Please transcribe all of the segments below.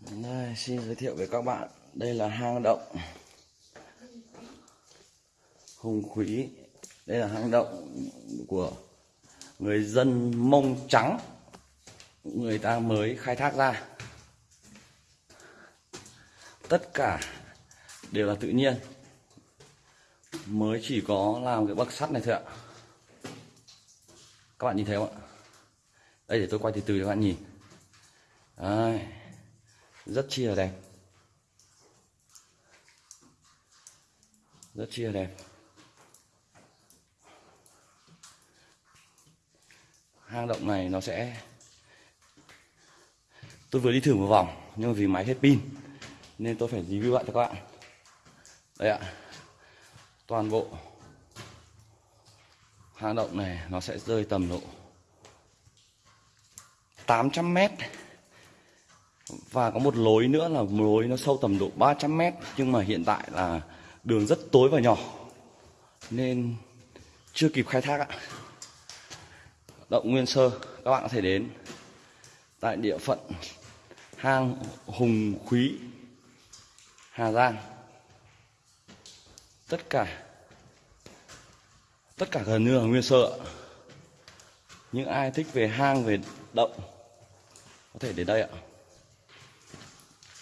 Đây, xin giới thiệu với các bạn. Đây là hang động Hùng Quý đây là hang động của người dân Mông Trắng người ta mới khai thác ra. Tất cả đều là tự nhiên. Mới chỉ có làm cái bậc sắt này thôi ạ. Các bạn nhìn thấy không ạ? Đây để tôi quay từ từ cho các bạn nhìn. Đấy rất chi là đẹp. Rất chi là đẹp. Hang động này nó sẽ tôi vừa đi thử một vòng, nhưng vì máy hết pin, nên tôi phải review lại cho các bạn. Đây ạ. Toàn bộ hang động này nó sẽ rơi tầm độ 800 mét và có một lối nữa là một lối nó sâu tầm độ 300 mét, nhưng mà hiện tại là đường rất tối và nhỏ. Nên chưa kịp khai thác ạ. Động Nguyên Sơ, các bạn có thể đến. Tại địa phận hang Hùng Khúy, Hà Giang. Tất cả tất cả gần như là Nguyên Sơ những ai thích về hang, về động, có thể đến đây ạ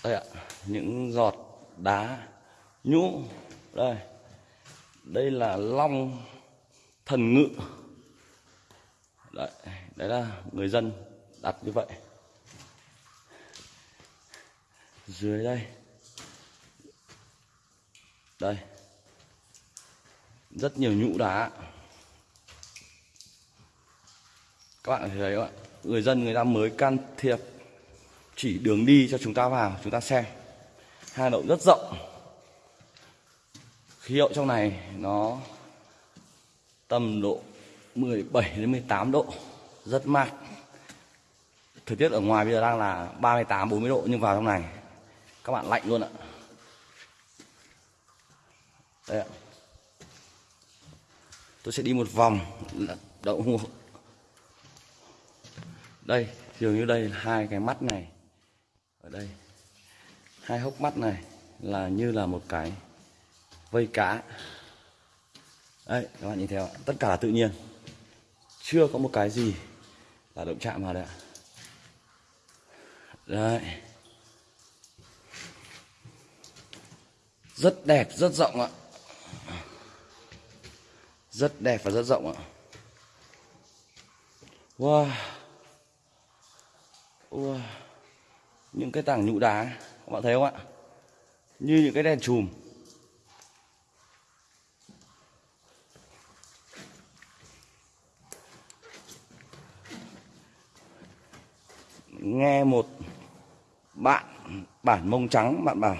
đây ạ, những giọt đá nhũ. Đây đây là long thần ngự. Đấy đấy là người dân đặt như vậy. Dưới đây. Đây. Rất nhiều nhũ đá. Các bạn thấy không ạ? Người dân, người ta mới can thiệp chỉ đường đi cho chúng ta vào, chúng ta xem. Hang động rất rộng. Khí hậu trong này nó tầm độ 17 đến 18 độ, rất mát. Thời tiết ở ngoài bây giờ đang là 38 40 độ, nhưng vào trong này các bạn lạnh luôn ạ. Đây ạ. Tôi sẽ đi một vòng đậu hùng đây, dường như đây là hai cái mắt này ở đây. Hai hốc mắt này là như là một cái vây cá. Đấy, các bạn nhìn theo tất cả là tự nhiên. Chưa có một cái gì là động chạm vào đây ạ. Đấy. Rất đẹp, rất rộng ạ. Rất đẹp và rất rộng ạ. Wow. Wow những cái tảng nhũ đá, các bạn thấy không ạ? Như những cái đèn chùm. Nghe một bạn, bản mông trắng, bạn bảo,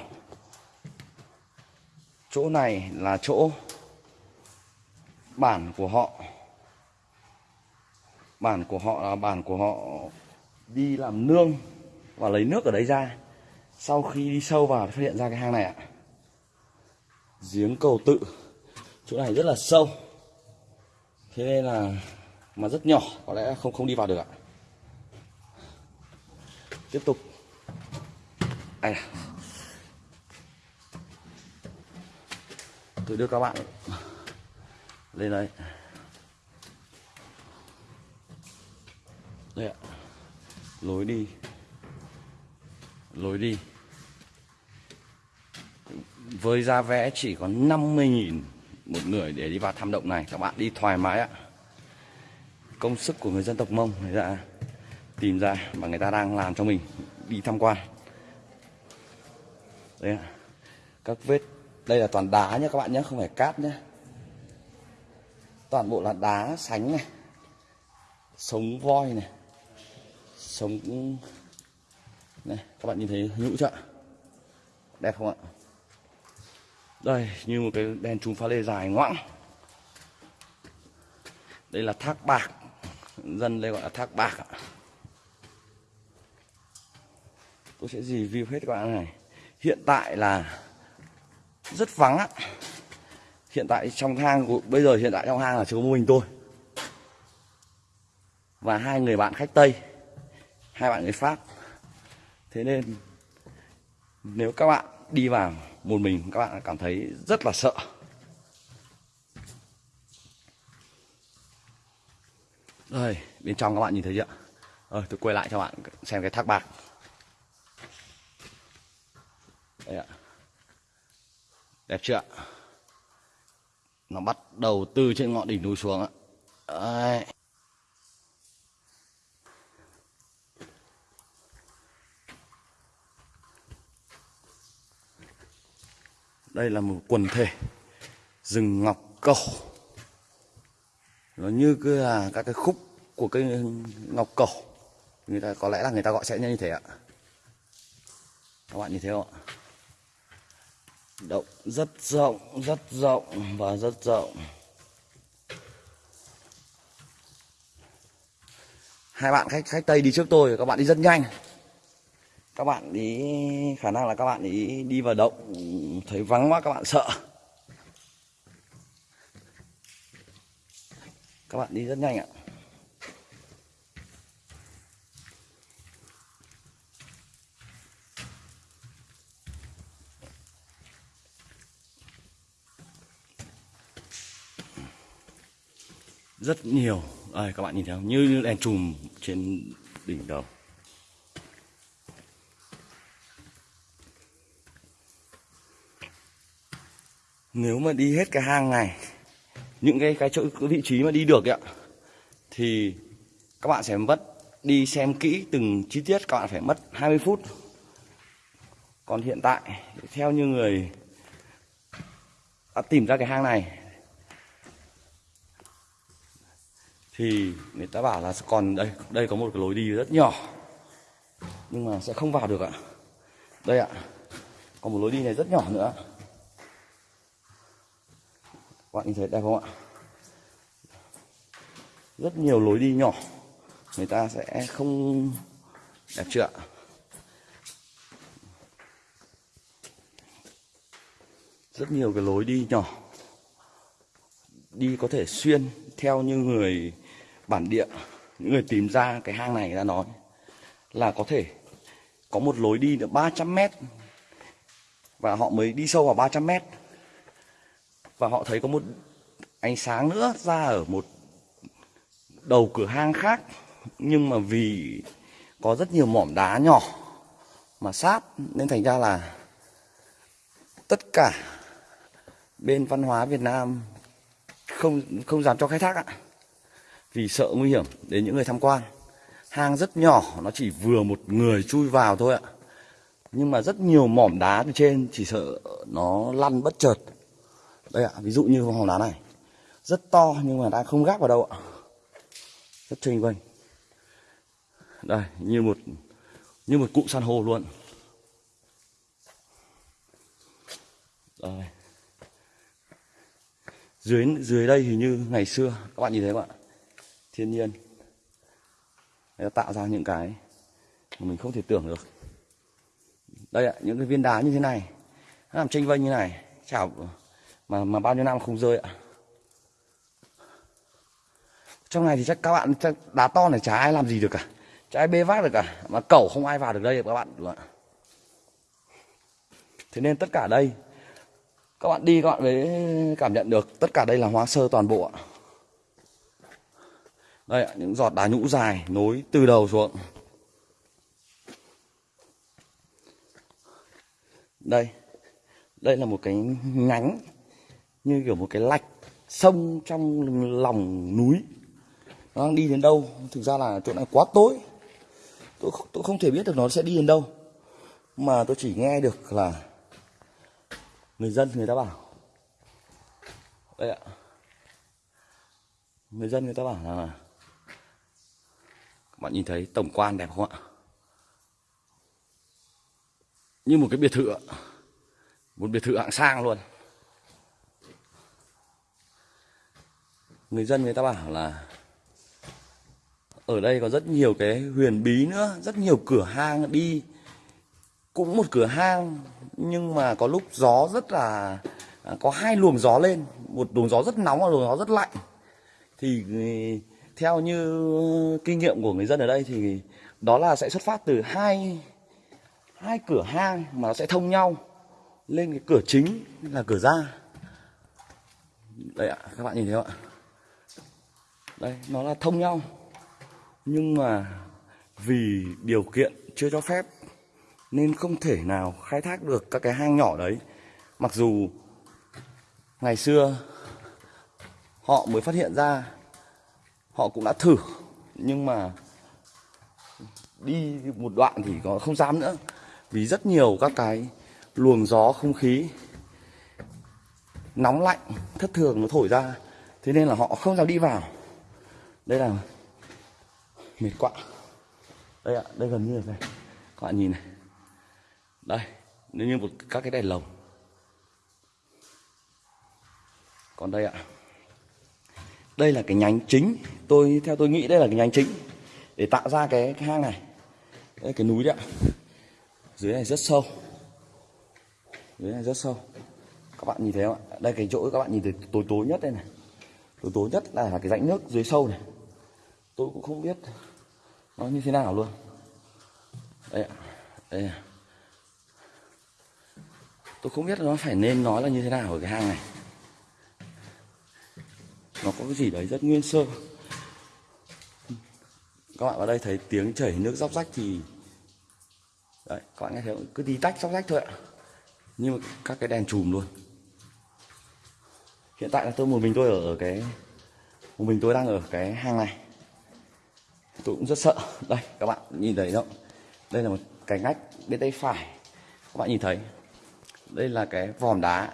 chỗ này là chỗ bản của họ. Bản của họ là bản của họ đi làm nương và lấy nước ở đấy ra. Sau khi đi sâu vào phát hiện ra cái hang này ạ. Giếng cầu tự. Chỗ này rất là sâu. Thế nên là mà rất nhỏ, có lẽ không không đi vào được ạ. Tiếp tục. Đây à. tôi đưa các bạn lên đây. Đây ạ. Lối đi lối đi. Với giá vé chỉ có 50.000 một người để đi vào thăm động này. Các bạn đi thoải mái ạ. Công sức của người dân tộc Mông, người ta tìm ra và người ta đang làm cho mình đi tham quan. Đây ạ. Các vết, đây là toàn đá nhé các bạn nhé không phải cát nhé toàn bộ là đá sánh này, sống voi này, sống này, các bạn nhìn thấy nhũ chưa đẹp không ạ? Đây, như một cái đèn chùm pha lê dài ngoãng. Đây là thác bạc. Dân đây gọi là thác bạc ạ. Tôi sẽ review hết các bạn này. Hiện tại là rất vắng á hiện tại trong hang của, bây giờ hiện tại trong hang là chỉ có mình tôi. Và hai người bạn khách tây. Hai bạn người pháp thế nên, nếu các bạn đi vào một mình, các bạn cảm thấy rất là sợ. Đây bên trong các bạn nhìn thấy chưa? Rồi, tôi quay lại cho bạn xem cái thác bạc. Đây ạ. Đẹp chưa nó bắt đầu từ trên ngọn đỉnh núi xuống ạ. Đấy. Đây là một quần thể rừng ngọc cầu. Nó như cứ là các cái khúc của cây ngọc cầu. Người ta có lẽ là người ta gọi sẽ như thế ạ. Các bạn nhìn thấy không ạ? Động rất rộng rất rộng và rất rộng. Hai bạn khách khách tây đi trước tôi, các bạn đi rất nhanh các bạn ý, khả năng là các bạn ý đi vào động, thấy vắng quá, các bạn sợ. Các bạn đi rất nhanh ạ. Rất nhiều. Đây, các bạn nhìn thấy không? Như đèn chùm trên đỉnh đầu. Nếu mà đi hết cái hang này, những cái cái chỗ, cái vị trí mà đi được ạ, thì các bạn sẽ mất, đi xem kỹ từng chi tiết, các bạn phải mất 20 phút. Còn hiện tại, theo như người đã tìm ra cái hang này, thì người ta bảo là còn đây đây có một cái lối đi rất nhỏ, nhưng mà sẽ không vào được ạ. Đây ạ còn một lối đi này rất nhỏ nữa các bạn nhìn thấy đẹp không ạ? Rất nhiều lối đi nhỏ. Người ta sẽ không đẹp chưa ạ? Rất nhiều cái lối đi nhỏ. Đi có thể xuyên theo như người bản địa, những người tìm ra cái hang này ra nói là có thể có một lối đi được 300 mét và họ mới đi sâu vào 300 mét và họ thấy có một ánh sáng nữa ra ở một đầu cửa hang khác. Nhưng mà vì có rất nhiều mỏm đá nhỏ mà sát, nên thành ra là tất cả bên văn hóa Việt Nam không không dám cho khai thác ạ. Vì sợ nguy hiểm đến những người tham quan. Hang rất nhỏ, nó chỉ vừa một người chui vào thôi ạ. Nhưng mà rất nhiều mỏm đá từ trên, chỉ sợ nó lăn bất chợt đây ạ, ví dụ như mỏm đá này. Rất to nhưng mà đang không gác vào đâu ạ. Rất chênh vênh. Đây, như một như một cụm san hô luôn. Đây dưới dưới đây thì như ngày xưa, các bạn nhìn thấy không ạ? Thiên nhiên. Nó tạo ra những cái mà mình không thể tưởng được. Đây ạ, những cái viên đá như thế này. Nó làm tranh vênh như này. Chảo mà mà bao nhiêu năm không rơi ạ? Trong này thì chắc các bạn chắc đá to này chả ai làm gì được cả. Chả ai bê vác được cả. Mà cẩu không ai vào được đây các bạn. Thế nên tất cả đây, các bạn đi các bạn mới cảm nhận được tất cả đây là hóa sơ toàn bộ ạ. Đây ạ, những giọt đá nhũ dài nối từ đầu xuống. Đây. Đây là một cái nhánh như kiểu một cái lạch sông trong lòng núi. Nó đang đi đến đâu? Thực ra là chỗ này quá tối. Tôi không, tôi không thể biết được nó sẽ đi đến đâu. Mà tôi chỉ nghe được là người dân người ta bảo. Đây ạ. Người dân người ta bảo là các bạn nhìn thấy tổng quan đẹp không ạ? Như một cái biệt thự một biệt thự hạng sang luôn. Người dân người ta bảo là ở đây có rất nhiều cái huyền bí nữa, rất nhiều cửa hang đi. Cũng một cửa hang, nhưng mà có lúc gió rất là à, có hai luồng gió lên. Một luồng gió rất nóng và luồng gió rất lạnh. Thì ừ, theo như kinh nghiệm của người dân ở đây thì đó là sẽ xuất phát từ hai hai cửa hang mà nó sẽ thông nhau lên cái cửa chính là cửa ra. Đây ạ, các bạn nhìn thấy không ạ? Đây, nó là thông nhau. Nhưng mà vì điều kiện chưa cho phép, nên không thể nào khai thác được các cái hang nhỏ đấy. Mặc dù ngày xưa họ mới phát hiện ra, họ cũng đã thử, nhưng mà đi một đoạn thì có không dám nữa. Vì rất nhiều các cái luồng gió, không khí nóng lạnh, thất thường nó thổi ra, thế nên là họ không dám đi vào đây là mệt quạ đây ạ đây gần như là này. Các bạn nhìn này. Đây nếu như một các cái đèn lồng. Còn đây ạ. Đây là cái nhánh chính. Tôi theo tôi nghĩ đây là cái nhánh chính để tạo ra cái, cái hang này. Đây cái núi đấy ạ. Dưới này rất sâu. Dưới này rất sâu. Các bạn nhìn thấy không ạ? Đây cái chỗ các bạn nhìn thấy tối tối nhất đây này. Tối tối nhất là cái rãnh nước dưới sâu này tôi cũng không biết nó như thế nào luôn. Đây ạ đây ạ. Tôi không biết nó phải nên nói là như thế nào ở cái hang này. Nó có cái gì đấy rất nguyên sơ. Các bạn vào đây thấy tiếng chảy nước róc rách thì đấy, các bạn nghe thấy cứ đi tách, róc rách thôi ạ. Nhưng mà các cái đèn chùm luôn. Hiện tại là tôi một mình tôi ở cái một mình tôi đang ở cái hang này tôi cũng rất sợ. Đây các bạn nhìn thấy không? Đây là một cái ngách bên tay phải. Các bạn nhìn thấy. Đây là cái vòm đá.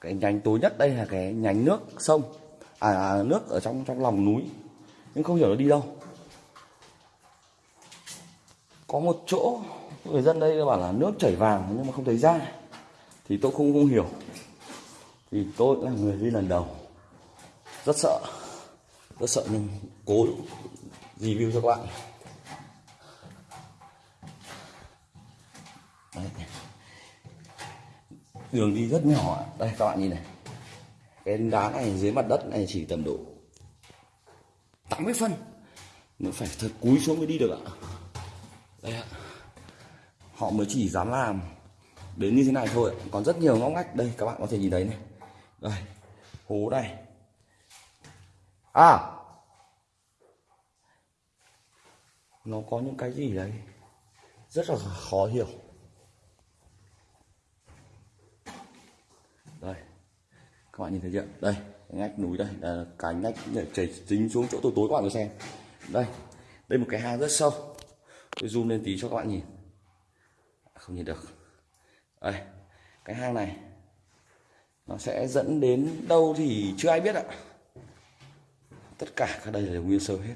Cái nhánh tối nhất đây là cái nhánh nước sông. À, à nước ở trong trong lòng núi. Nhưng không hiểu nó đi đâu. Có một chỗ người dân đây bảo là nước chảy vàng nhưng mà không thấy ra. Thì tôi không không hiểu. Thì tôi là người đi lần đầu. Rất sợ. Rất sợ nhưng cố review cho các bạn. Đấy. đường đi rất nhỏ đây, các bạn nhìn này. Cái đá này dưới mặt đất này chỉ tầm độ 80 phân. Nó phải thật cúi xuống mới đi được ạ. Đây ạ. Họ mới chỉ dám làm đến như thế này thôi còn rất nhiều ngóc ngách. Đây, các bạn có thể nhìn thấy này. Đây, hố này. À nó có những cái gì đấy rất là khó hiểu. Đây, các bạn nhìn thấy chưa? Đây, cái ngách núi đây là cái ngách để chảy dính xuống chỗ tối tối, các bạn có xem. Đây đây một cái hang rất sâu. Tôi zoom lên tí cho các bạn nhìn. À, không nhìn được. Đây, cái hang này, nó sẽ dẫn đến đâu thì chưa ai biết ạ. Tất cả các đây là nguyên sơ hết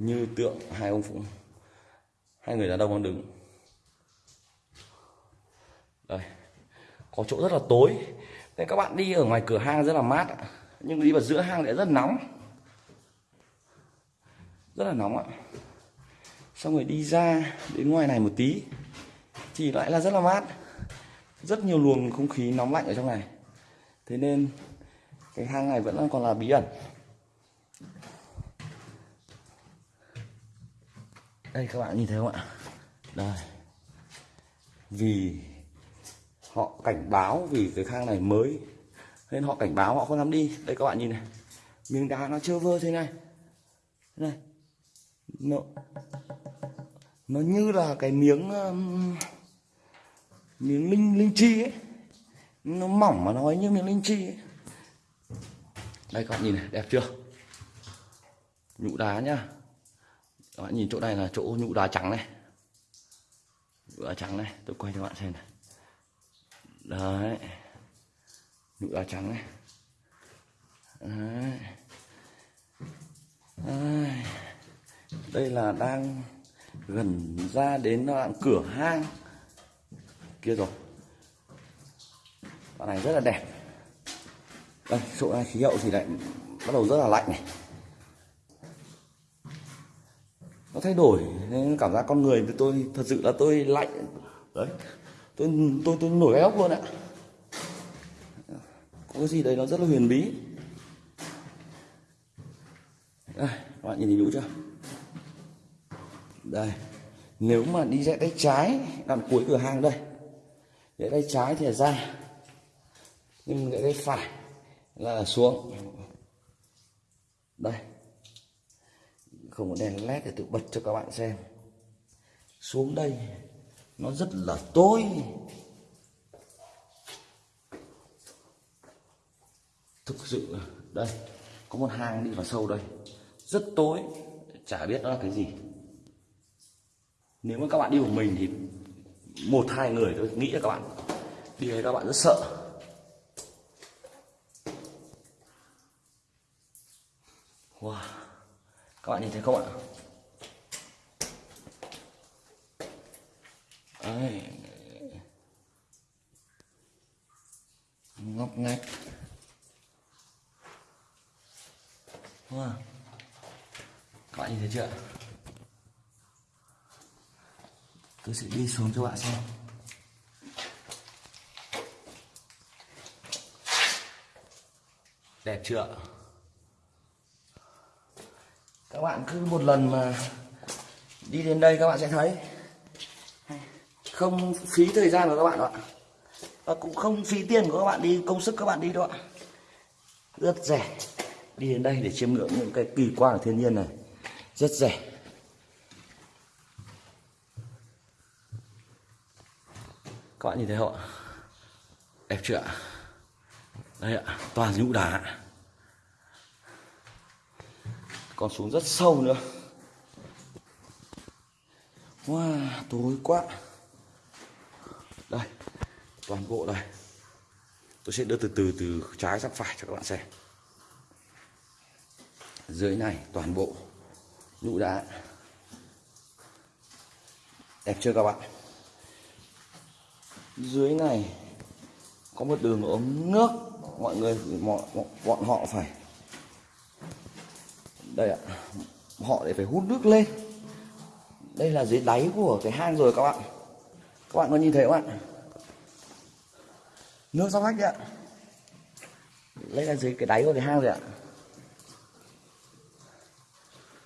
như tượng hai ông phụ hai người đàn ông đang đứng. Đây. Có chỗ rất là tối. Nên các bạn đi ở ngoài cửa hang rất là mát nhưng đi vào giữa hang lại rất nóng. Rất là nóng ạ. Xong rồi đi ra đến ngoài này một tí. Thì lại là rất là mát. Rất nhiều luồng không khí nóng lạnh ở trong này. Thế nên cái hang này vẫn còn là bí ẩn. Đây các bạn nhìn thấy không ạ? Đây. Vì họ cảnh báo vì cái hang này mới nên họ cảnh báo họ không dám đi. Đây các bạn nhìn này. Miếng đá nó chưa vơ thế này. Này. Nó nó như là cái miếng um, miếng linh linh chi ấy. Nó mỏng mà nói như miếng linh chi ấy. đây các bạn nhìn này đẹp chưa? Nhũ đá nhá các bạn nhìn chỗ này là chỗ nhũ đá trắng này. Nhũ đá trắng này, tôi quay cho bạn xem này. Đấy. Nhũ đá trắng này. Đấy. Đấy. đây là đang gần ra đến đoạn cửa hang. Kia rồi. Đoạn này rất là đẹp. Đây, chỗ này khí hậu thì lại bắt đầu rất là lạnh này. Nó thay đổi, nên cảm giác con người thì tôi thật sự là tôi lạnh. Đấy, tôi tôi tôi nổi gai ốc luôn ạ. Có cái gì đấy nó rất là huyền bí. Đây, các bạn nhìn thấy nhũ chưa? Đây, nếu mà đi rẽ tay trái đằng cuối cửa hàng đây. Rẽ tay trái thì là ra, nhưng rẽ tay phải là xuống. Đây không có đèn led để tự bật cho các bạn xem. Xuống đây, nó rất là tối. Thực sự đây, có một hang đi vào sâu đây. Rất tối, chả biết nó là cái gì. Nếu mà các bạn đi một mình thì một, hai người tôi nghĩ là các bạn, đi đấy các bạn rất sợ. Wow các bạn nhìn thấy không ạ? Đấy. ngóc ngách. Wow. các bạn nhìn thấy chưa? Tôi sẽ đi xuống cho bạn xem. Đẹp chưa? Các bạn cứ một lần mà đi đến đây các bạn sẽ thấy. Không phí thời gian của các bạn đâu ạ. Và cũng không phí tiền của các bạn đi, công sức các bạn đi đâu ạ. Rất rẻ. Đi đến đây để chiêm ngưỡng những cái kỳ quan của thiên nhiên này. Rất rẻ. Các bạn nhìn thấy không ạ? Đẹp chưa ạ? Đây ạ, toàn nhũ đá còn xuống rất sâu nữa. Wow tối quá. Đây toàn bộ đây. Tôi sẽ đưa từ từ từ trái sang phải cho các bạn xem. Dưới này toàn bộ lũ đá. Đẹp chưa các bạn? Dưới này có một đường ống nước. Mọi người mọi, bọn họ phải đây ạ. Họ để phải hút nước lên. Đây là dưới đáy của cái hang rồi các bạn. Các bạn có nhìn thấy không ạ? Nước sóc khách đấy ạ. Đây là dưới cái đáy của cái hang rồi ạ.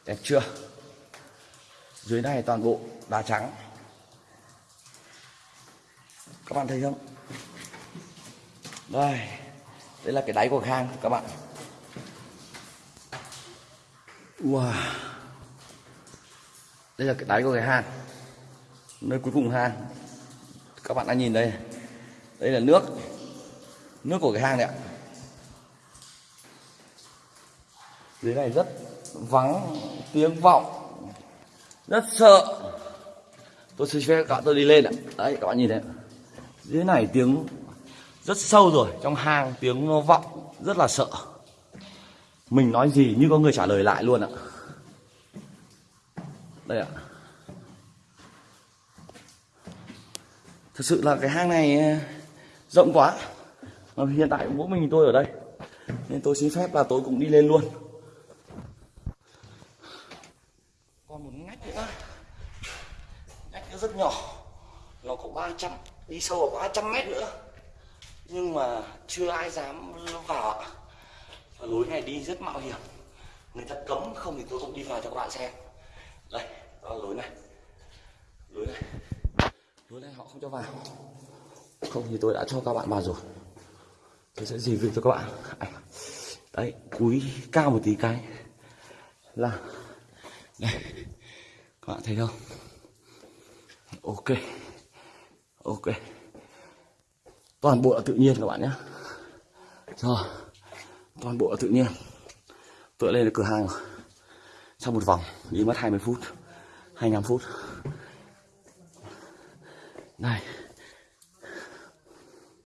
Đẹp chưa? Dưới này toàn bộ đá trắng. Các bạn thấy không? Đây. Đây là cái đáy của hang, các bạn wow. Đây là cái đáy của cái hang nơi cuối cùng hang các bạn đã nhìn đây. Đây là nước. Nước của cái hang này ạ. Dưới này rất vắng, tiếng vọng. Rất sợ. Tôi sẽ cho các bạn tôi đi lên ạ. Đấy, các bạn nhìn thấy dưới này tiếng rất sâu rồi. Trong hang tiếng nó vọng, rất là sợ mình nói gì như có người trả lời lại luôn ạ. Đây ạ. Thật sự là cái hang này ờ, rộng quá. Mà hiện tại mỗi mình tôi ở đây. Nên tôi xin phép là tôi cũng đi lên luôn. Còn một ngách nữa. Ngách nữa rất nhỏ. Nó có 300 đi sâu vào 300 mét nữa. Nhưng mà chưa ai dám vào ạ và lối này đi rất mạo hiểm. Người ta cấm không thì tôi cũng đi vào cho các bạn xem. Đây, đó là lối này. Lối này. Lối này họ không cho vào. Không thì tôi đã cho các bạn vào rồi. Tôi sẽ review cho các bạn. Đấy, cúi cao một tí cái. Là. Đây. Các bạn thấy không? Ok. Ok. Toàn bộ là tự nhiên các bạn nhé. Rồi toàn bộ là tự nhiên. Tựa lên được cửa hàng. Sau một vòng, đi mất 20 phút 25 phút. Này